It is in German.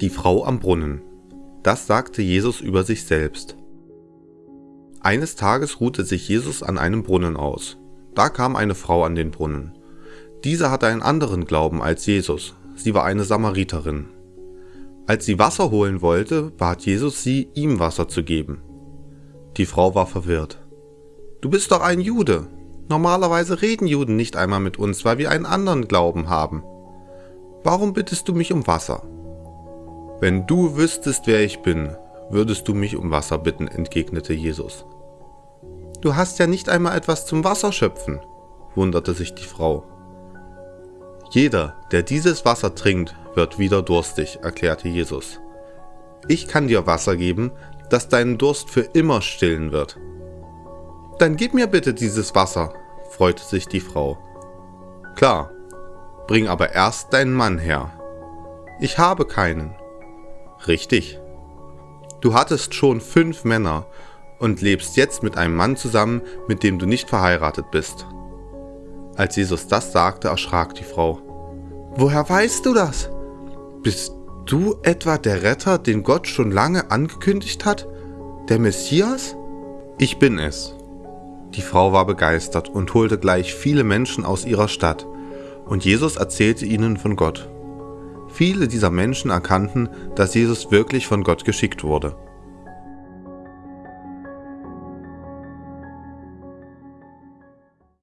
Die Frau am Brunnen. Das sagte Jesus über sich selbst. Eines Tages ruhte sich Jesus an einem Brunnen aus. Da kam eine Frau an den Brunnen. Diese hatte einen anderen Glauben als Jesus. Sie war eine Samariterin. Als sie Wasser holen wollte, bat Jesus sie, ihm Wasser zu geben. Die Frau war verwirrt. Du bist doch ein Jude. Normalerweise reden Juden nicht einmal mit uns, weil wir einen anderen Glauben haben. Warum bittest du mich um Wasser? Wenn du wüsstest, wer ich bin, würdest du mich um Wasser bitten, entgegnete Jesus. Du hast ja nicht einmal etwas zum Wasserschöpfen, wunderte sich die Frau. Jeder, der dieses Wasser trinkt, wird wieder durstig, erklärte Jesus. Ich kann dir Wasser geben, das deinen Durst für immer stillen wird. Dann gib mir bitte dieses Wasser, freute sich die Frau. Klar, bring aber erst deinen Mann her. Ich habe keinen. Richtig. Du hattest schon fünf Männer und lebst jetzt mit einem Mann zusammen, mit dem du nicht verheiratet bist. Als Jesus das sagte, erschrak die Frau. Woher weißt du das? Bist du etwa der Retter, den Gott schon lange angekündigt hat? Der Messias? Ich bin es. Die Frau war begeistert und holte gleich viele Menschen aus ihrer Stadt, und Jesus erzählte ihnen von Gott. Viele dieser Menschen erkannten, dass Jesus wirklich von Gott geschickt wurde.